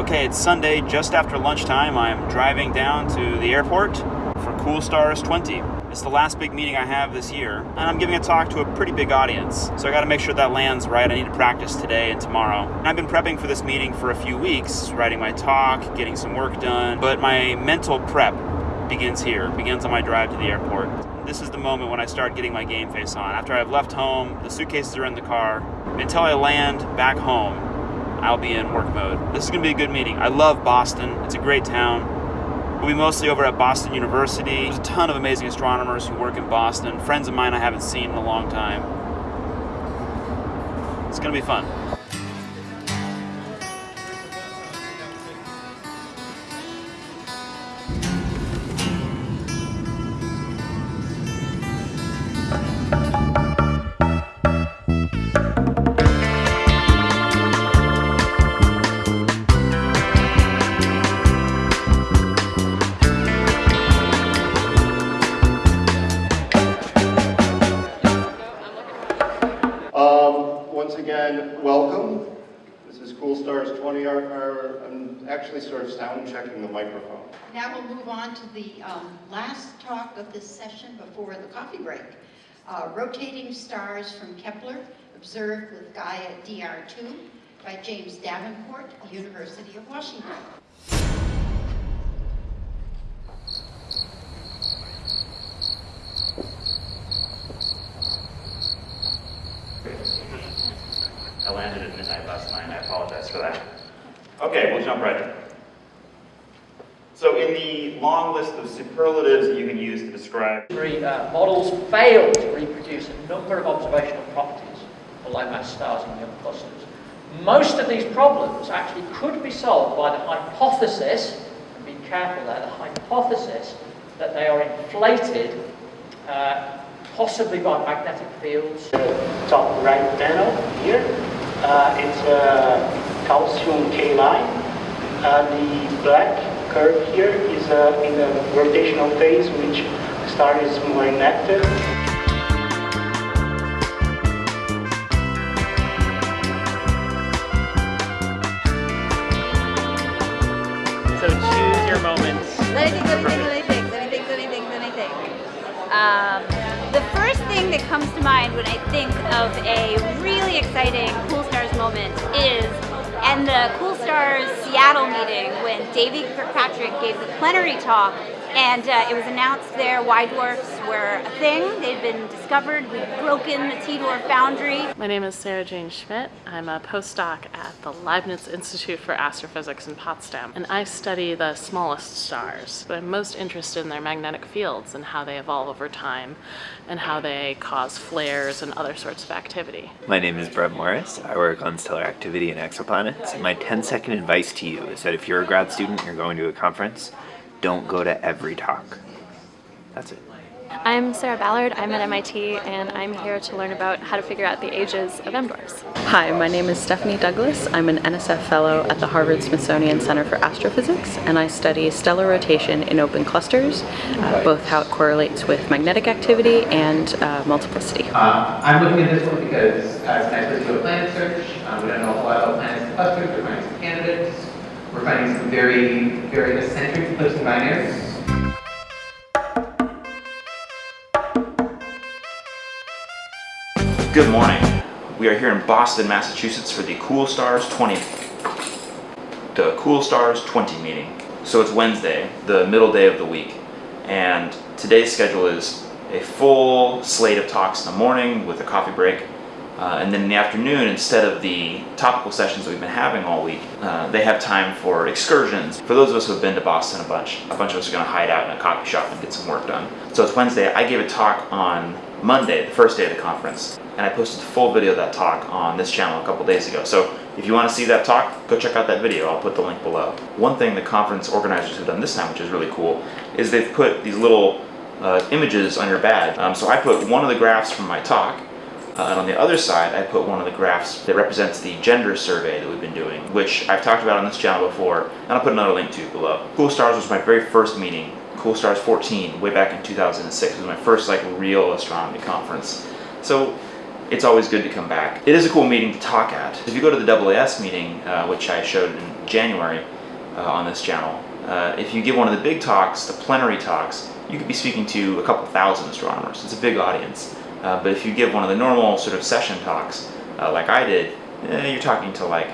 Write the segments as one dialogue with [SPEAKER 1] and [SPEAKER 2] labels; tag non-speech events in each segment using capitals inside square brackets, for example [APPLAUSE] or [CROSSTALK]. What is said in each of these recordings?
[SPEAKER 1] Okay, it's Sunday just after lunchtime. I'm driving down to the airport for Cool Stars 20. It's the last big meeting I have this year, and I'm giving a talk to a pretty big audience. So I gotta make sure that lands right. I need to practice today and tomorrow. And I've been prepping for this meeting for a few weeks, writing my talk, getting some work done, but my mental prep begins here, begins on my drive to the airport. This is the moment when I start getting my game face on. After I've left home, the suitcases are in the car, until I land back home, I'll be in work mode. This is gonna be a good meeting. I love Boston, it's a great town. We'll be mostly over at Boston University. There's a ton of amazing astronomers who work in Boston, friends of mine I haven't seen in a long time. It's gonna be fun.
[SPEAKER 2] Stars 20. are, our- I'm actually sort of sound checking the microphone.
[SPEAKER 3] Now we'll move on to the um, last talk of this session before the coffee break. Uh, Rotating stars from Kepler, observed with Gaia DR2 by James Davenport, University of Washington.
[SPEAKER 1] Landed at midnight last night. I apologize for that. Okay, we'll jump right in. So in the long list of superlatives that you can use to describe
[SPEAKER 4] Three uh, models failed to reproduce a number of observational properties for low-mass stars in young clusters. Most of these problems actually could be solved by the hypothesis, and be careful there, the hypothesis that they are inflated uh, possibly by magnetic fields.
[SPEAKER 5] top right panel here. Uh, it's a calcium K line. Uh, the black curve here is uh, in the rotational phase, which the star is more inactive.
[SPEAKER 6] So choose your moments.
[SPEAKER 7] Let me think, let me think, let me think, let me think, let me think, let me think. Um, the first thing that comes to mind when I think of a really exciting Cool Stars moment is and the Cool Stars Seattle meeting when Davy Kirkpatrick gave the plenary talk and uh, it was announced there Y dwarfs were a thing. They'd been discovered. We'd broken the T-dwarf boundary.
[SPEAKER 6] My name is Sarah Jane Schmidt. I'm a postdoc at the Leibniz Institute for Astrophysics in Potsdam, and I study the smallest stars. But I'm most interested in their magnetic fields and how they evolve over time and how they cause flares and other sorts of activity.
[SPEAKER 8] My name is Brett Morris. I work on stellar activity and exoplanets. My 10 second advice to you is that if you're a grad student and you're going to a conference, don't go to every talk. That's it.
[SPEAKER 9] I'm Sarah Ballard. I'm at MIT and I'm here to learn about how to figure out the ages of M.
[SPEAKER 10] Hi, my name is Stephanie Douglas. I'm an NSF Fellow at the Harvard Smithsonian Center for Astrophysics and I study stellar rotation in open clusters, uh, both how it correlates with magnetic activity and uh, multiplicity.
[SPEAKER 11] Uh, I'm looking at this one because uh, it's nice to a planet search. Um, we don't know a whole lot about planets and clusters. We're finding some candidates. We're finding some very, very eccentric flips and binaries.
[SPEAKER 1] Good morning. We are here in Boston, Massachusetts for the Cool Stars 20 the Cool Stars 20 meeting. So it's Wednesday, the middle day of the week, and today's schedule is a full slate of talks in the morning with a coffee break, uh, and then in the afternoon, instead of the topical sessions that we've been having all week, uh, they have time for excursions. For those of us who have been to Boston a bunch, a bunch of us are going to hide out in a coffee shop and get some work done. So it's Wednesday. I gave a talk on Monday, the first day of the conference, and I posted a full video of that talk on this channel a couple days ago. So if you want to see that talk, go check out that video. I'll put the link below. One thing the conference organizers have done this time, which is really cool, is they've put these little uh, images on your badge. Um, so I put one of the graphs from my talk, uh, and on the other side, I put one of the graphs that represents the gender survey that we've been doing, which I've talked about on this channel before, and I'll put another link to below. Cool Stars was my very first meeting, Cool Stars 14, way back in 2006. It was my first like real astronomy conference. So it's always good to come back. It is a cool meeting to talk at. If you go to the AAS meeting, uh, which I showed in January uh, on this channel. Uh, if you give one of the big talks, the plenary talks, you could be speaking to a couple thousand astronomers. It's a big audience. Uh, but if you give one of the normal sort of session talks, uh, like I did, eh, you're talking to like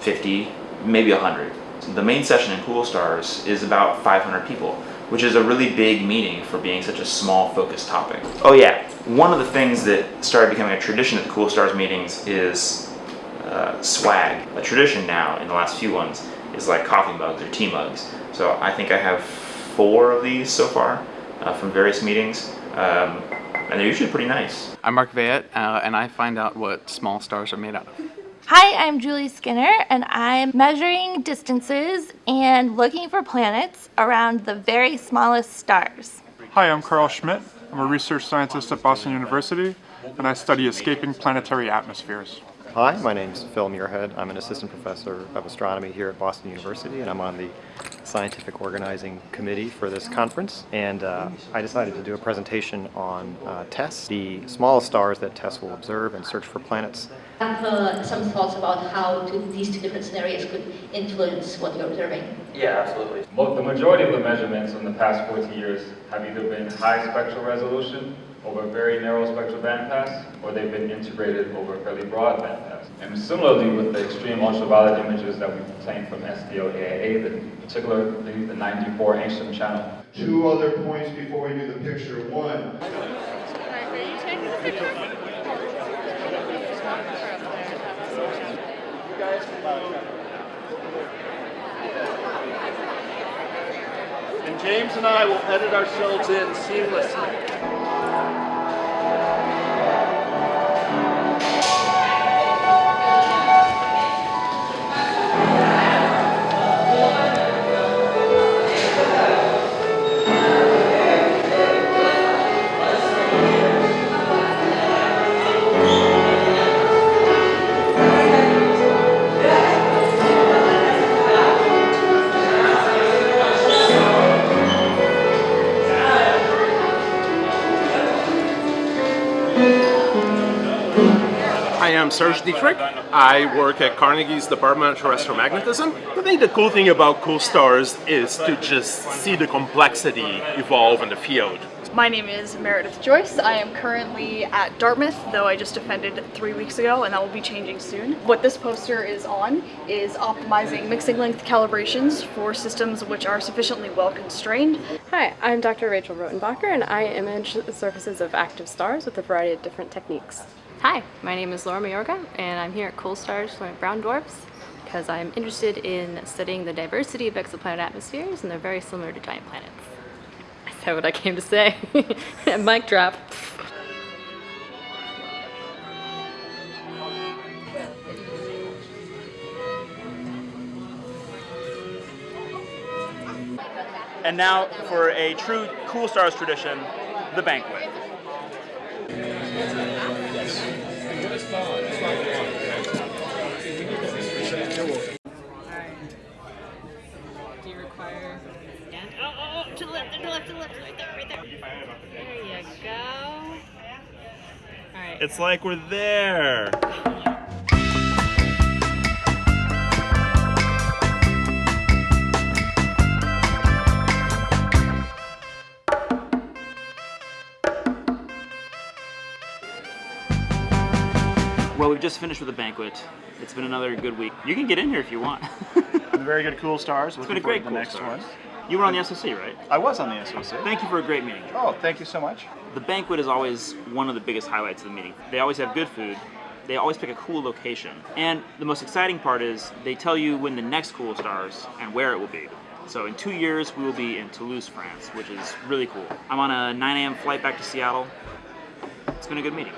[SPEAKER 1] 50, maybe 100. The main session in Cool Stars is about 500 people, which is a really big meeting for being such a small focused topic. Oh yeah, one of the things that started becoming a tradition at the Cool Stars meetings is uh, swag. A tradition now in the last few ones is like coffee mugs or tea mugs. So I think I have four of these so far uh, from various meetings. Um, and they're usually pretty nice.
[SPEAKER 12] I'm Mark Veyette, uh, and I find out what small stars are made out of.
[SPEAKER 13] Hi, I'm Julie Skinner, and I'm measuring distances and looking for planets around the very smallest stars.
[SPEAKER 14] Hi, I'm Carl Schmidt. I'm a research scientist at Boston University, and I study escaping planetary atmospheres.
[SPEAKER 15] Hi, my name is Phil Muirhead. I'm an assistant professor of astronomy here at Boston University, and I'm on the scientific organizing committee for this conference. And uh, I decided to do a presentation on uh, TESS, the smallest stars that TESS will observe and search for planets.
[SPEAKER 16] I have uh, some thoughts about how to, these two different scenarios could influence what you're observing.
[SPEAKER 17] Yeah, absolutely. Well, the majority of the measurements in the past 40 years have either been high spectral resolution over a very narrow spectral bandpass, or they've been integrated over a fairly broad bandpass. And similarly with the extreme ultraviolet images that we've obtained from SDO-AIA, the, particularly the 94 angstrom channel.
[SPEAKER 2] Two other points before we do the picture. One,
[SPEAKER 18] And James and I will edit ourselves in seamlessly.
[SPEAKER 19] Am Serge Dieterich. I work at Carnegie's Department of Terrestrial Magnetism. I think the cool thing about cool stars is to just see the complexity evolve in the field.
[SPEAKER 20] My name is Meredith Joyce. I am currently at Dartmouth, though I just offended three weeks ago, and that will be changing soon. What this poster is on is optimizing mixing length calibrations for systems which are sufficiently well constrained.
[SPEAKER 6] Hi, I'm Dr. Rachel Roettenbacher, and I image the surfaces of active stars with a variety of different techniques.
[SPEAKER 21] Hi, my name is Laura Mayorga, and I'm here at Cool Stars looking at brown dwarfs because I'm interested in studying the diversity of exoplanet atmospheres, and they're very similar to giant planets. [LAUGHS] Said what I came to say. [LAUGHS] Mic drop.
[SPEAKER 1] And now for a true Cool Stars tradition, the banquet.
[SPEAKER 6] Left, to the left, to the left, right there, right there. There you go. Alright.
[SPEAKER 22] It's like we're there.
[SPEAKER 1] Well, we've just finished with the banquet. It's been another good week. You can get in here if you want. [LAUGHS]
[SPEAKER 23] Very good Cool Stars.
[SPEAKER 1] It's been a great
[SPEAKER 23] to
[SPEAKER 1] Cool
[SPEAKER 23] the next
[SPEAKER 1] Stars.
[SPEAKER 23] one.
[SPEAKER 1] You were on the SOC, right?
[SPEAKER 23] I was on the SOC.
[SPEAKER 1] Thank you for a great meeting.
[SPEAKER 23] Oh, thank you so much.
[SPEAKER 1] The banquet is always one of the biggest highlights of the meeting. They always have good food. They always pick a cool location. And the most exciting part is they tell you when the next Cool Stars and where it will be. So in two years, we will be in Toulouse, France, which is really cool. I'm on a 9 a.m. flight back to Seattle. It's been a good meeting.